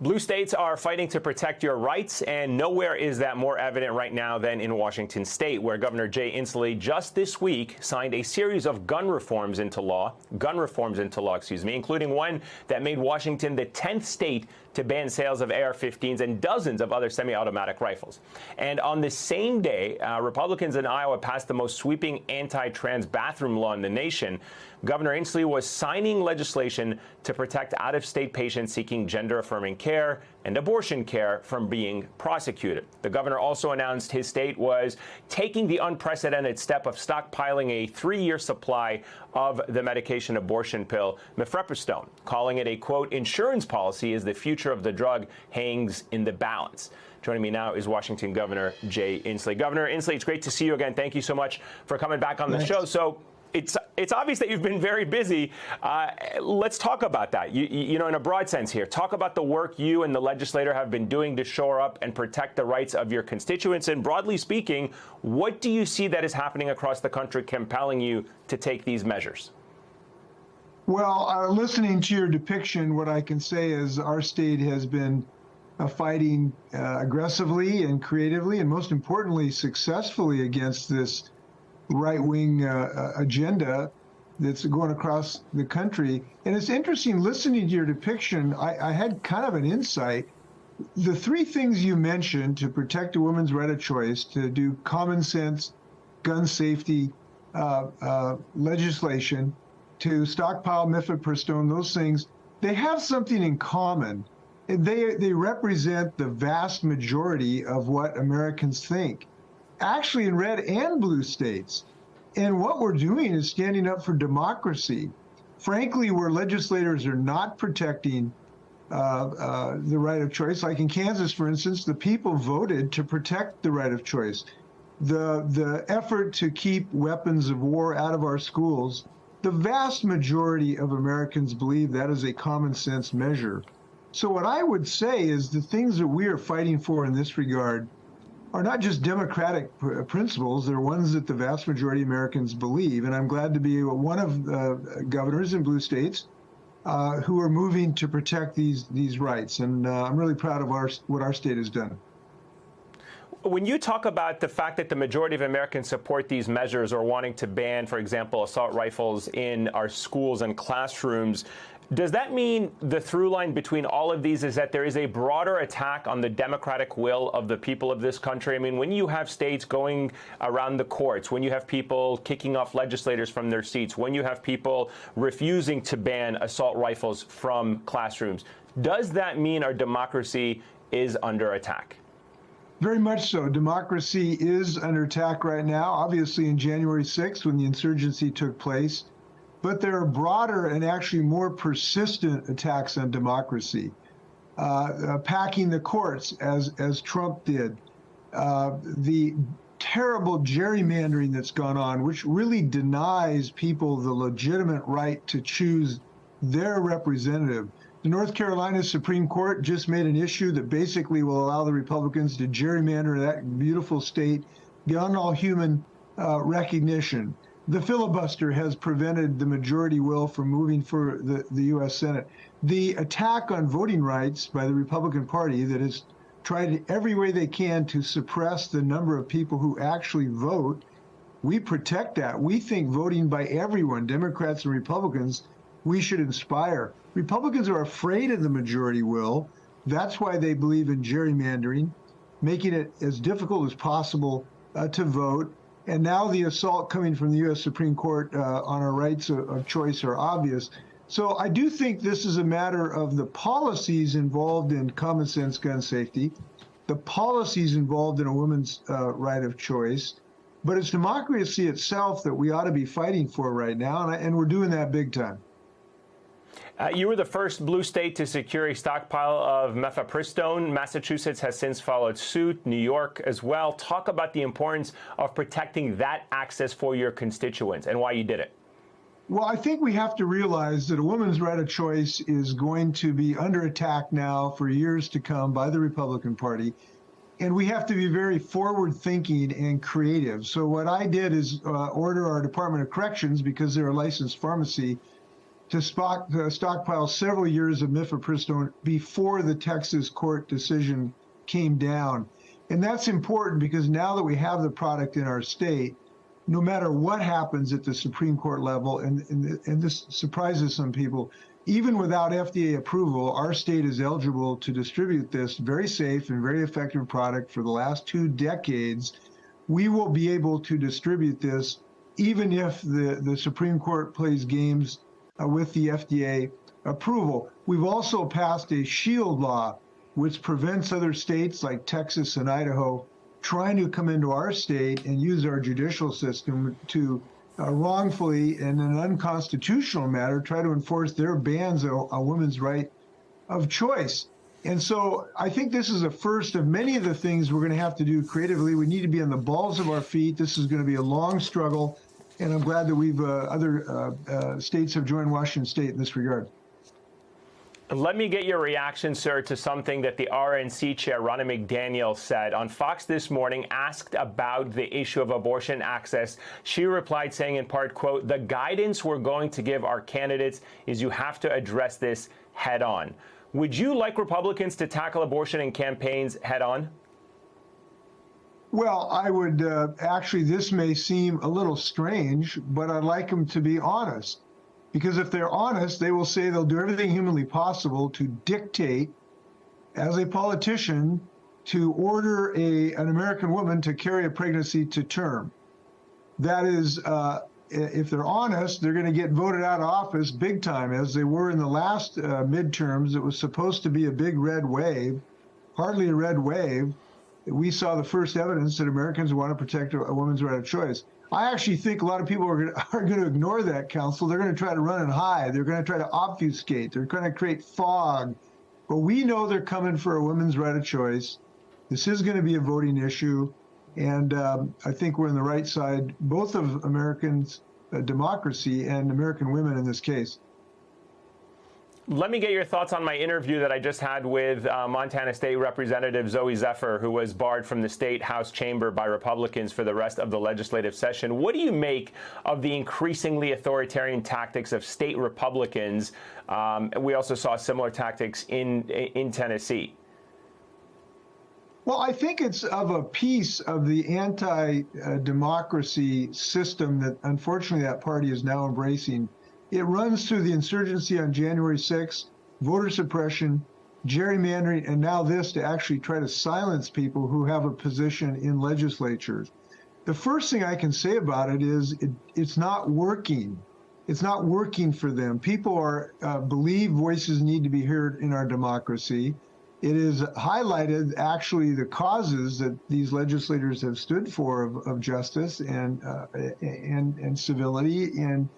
Blue states are fighting to protect your rights, and nowhere is that more evident right now than in Washington state, where Governor Jay Inslee just this week signed a series of gun reforms into law, gun reforms into law, excuse me, including one that made Washington the 10th state to ban sales of AR-15s and dozens of other semi-automatic rifles. And on the same day, uh, Republicans in Iowa passed the most sweeping anti-trans bathroom law in the nation. Governor Inslee was signing legislation to protect out-of-state patients seeking gender-affirming care and abortion care from being prosecuted. The governor also announced his state was taking the unprecedented step of stockpiling a three-year supply of the medication abortion pill mifepristone, calling it a, quote, insurance policy as the future of the drug hangs in the balance. Joining me now is Washington Governor Jay Inslee. Governor Inslee, it's great to see you again. Thank you so much for coming back on the show. So it's it's obvious that you've been very busy. Uh, let's talk about that. You, you know, in a broad sense here, talk about the work you and the legislator have been doing to shore up and protect the rights of your constituents. And broadly speaking, what do you see that is happening across the country compelling you to take these measures? Well, uh, listening to your depiction, what I can say is our state has been uh, fighting uh, aggressively and creatively, and most importantly, successfully against this right-wing uh, uh, agenda that's going across the country. And it's interesting listening to your depiction. I, I, had kind of an insight. The three things you mentioned to protect a woman's right of choice, to do common sense gun safety uh, uh, legislation, to stockpile mifepristone, those things, they have something in common. They, they represent the vast majority of what Americans think actually in red and blue states. And what we're doing is standing up for democracy. Frankly, where legislators are not protecting uh, uh, the right of choice, like in Kansas, for instance, the people voted to protect the right of choice. The, the effort to keep weapons of war out of our schools, the vast majority of Americans believe that is a common sense measure. So what I would say is the things that we are fighting for in this regard are not just democratic pr principles, they're ones that the vast majority of Americans believe. And I'm glad to be one of the governors in blue states uh, who are moving to protect these these rights. And uh, I'm really proud of our what our state has done. When you talk about the fact that the majority of Americans support these measures or wanting to ban, for example, assault rifles in our schools and classrooms, does that mean the through line between all of these is that there is a broader attack on the democratic will of the people of this country? I mean, when you have states going around the courts, when you have people kicking off legislators from their seats, when you have people refusing to ban assault rifles from classrooms, does that mean our democracy is under attack? Very much so. Democracy is under attack right now. Obviously, in January 6th, when the insurgency took place, but there are broader and actually more persistent attacks on democracy. Uh, uh, packing the courts, as, as Trump did, uh, the terrible gerrymandering that's gone on, which really denies people the legitimate right to choose their representative. The North Carolina Supreme Court just made an issue that basically will allow the Republicans to gerrymander that beautiful state beyond all human uh, recognition the filibuster has prevented the majority will from moving for the, the U.S. Senate. The attack on voting rights by the Republican Party that has tried every way they can to suppress the number of people who actually vote, we protect that. We think voting by everyone, Democrats and Republicans, we should inspire. Republicans are afraid of the majority will. That's why they believe in gerrymandering, making it as difficult as possible uh, to vote and now the assault coming from the U.S. Supreme Court uh, on our rights of, of, choice are obvious. So I do think this is a matter of the policies involved in common sense gun safety, the policies involved in a woman's uh, right of choice, but it's democracy itself that we ought to be fighting for right now, and, I, and we're doing that big time. Uh, you were the first blue state to secure a stockpile of mifepristone. Massachusetts has since followed suit, New York as well. Talk about the importance of protecting that access for your constituents and why you did it. Well, I think we have to realize that a woman's right of choice is going to be under attack now for years to come by the Republican Party. And we have to be very forward thinking and creative. So, what I did is uh, order our Department of Corrections, because they're a licensed pharmacy, to stock, uh, stockpile several years of mifepristone before the Texas court decision came down. And that's important because now that we have the product in our state, no matter what happens at the Supreme Court level, and, and, and this surprises some people, even without FDA approval, our state is eligible to distribute this very safe and very effective product for the last two decades. We will be able to distribute this even if the, the Supreme Court plays games with the FDA approval. We've also passed a shield law, which prevents other states like Texas and Idaho trying to come into our state and use our judicial system to uh, wrongfully, and in an unconstitutional matter, try to enforce their bans on a woman's right of choice. And so I think this is the first of many of the things we're going to have to do creatively. We need to be on the balls of our feet. This is going to be a long struggle and I'm glad that we've uh, other uh, uh, states have joined Washington State in this regard. Let me get your reaction, sir, to something that the RNC chair, Ronna McDaniel, said on Fox this morning, asked about the issue of abortion access. She replied saying in part, quote, the guidance we're going to give our candidates is you have to address this head on. Would you like Republicans to tackle abortion in campaigns head on? Well, I would uh, actually, this may seem a little strange, but I'd like them to be honest. Because if they're honest, they will say they'll do everything humanly possible to dictate, as a politician, to order a, an American woman to carry a pregnancy to term. That is, uh, if they're honest, they're going to get voted out of office big time, as they were in the last uh, midterms. It was supposed to be a big red wave, hardly a red wave we saw the first evidence that Americans want to protect a woman's right of choice. I actually think a lot of people are going, to, are to ignore that counsel. They're going to try to run and hide. They're going to try to obfuscate. They're going to create fog. But we know they're coming for a woman's right of choice. This is going to be a voting issue. And um, I think we're on the right side, both of Americans' uh, democracy and American women in this case. Let me get your thoughts on my interview that I just had with uh, Montana State Representative Zooey Zephyr, who was barred from the state House chamber by Republicans for the rest of the legislative session. What do you make of the increasingly authoritarian tactics of state Republicans? Um, we also saw similar tactics in in Tennessee. Well, I think it's of a piece of the anti-democracy system that, unfortunately, that party is now embracing it runs through the insurgency on January 6th, voter suppression, gerrymandering, and now this to actually try to silence people who have a position in legislatures. The first thing I can say about it is it, it's not working. It's not working for them. People are uh, believe voices need to be heard in our democracy. It is highlighted actually the causes that these legislators have stood for of, of justice and uh, and and civility and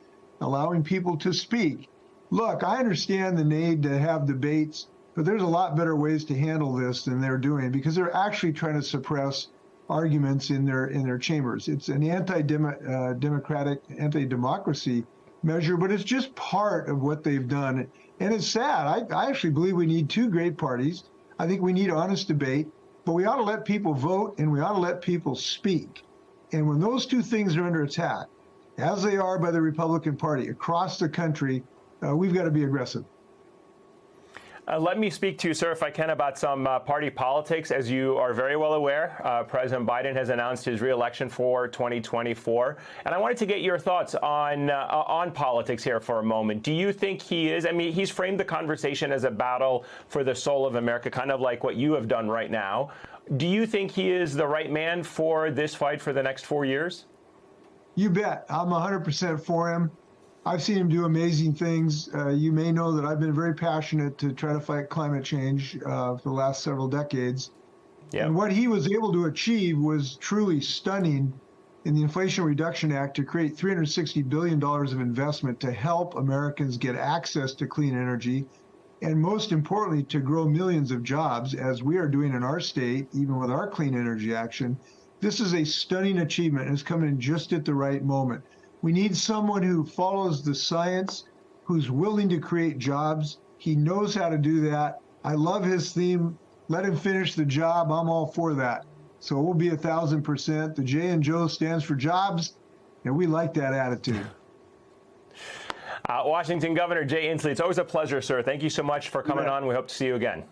allowing people to speak. Look, I understand the need to have debates, but there's a lot better ways to handle this than they're doing because they're actually trying to suppress arguments in their in their chambers. It's an anti-democratic, uh, anti-democracy measure, but it's just part of what they've done. And it's sad. I, I actually believe we need two great parties. I think we need honest debate, but we ought to let people vote and we ought to let people speak. And when those two things are under attack, as they are by the Republican Party across the country, uh, we've got to be aggressive. Uh, let me speak to you, sir, if I can, about some uh, party politics. As you are very well aware, uh, President Biden has announced his reelection for 2024, and I wanted to get your thoughts on uh, on politics here for a moment. Do you think he is? I mean, he's framed the conversation as a battle for the soul of America, kind of like what you have done right now. Do you think he is the right man for this fight for the next four years? You bet. I'm 100% for him. I've seen him do amazing things. Uh, you may know that I've been very passionate to try to fight climate change uh, for the last several decades. Yep. And what he was able to achieve was truly stunning in the Inflation Reduction Act to create $360 billion of investment to help Americans get access to clean energy. And most importantly, to grow millions of jobs, as we are doing in our state, even with our clean energy action. This is a stunning achievement and it's coming just at the right moment. We need someone who follows the science, who's willing to create jobs. He knows how to do that. I love his theme. Let him finish the job. I'm all for that. So we'll be a thousand percent. The J and Joe stands for jobs, and we like that attitude. Uh, Washington Governor Jay Inslee, it's always a pleasure, sir. Thank you so much for coming Yeah. on. We hope to see you again.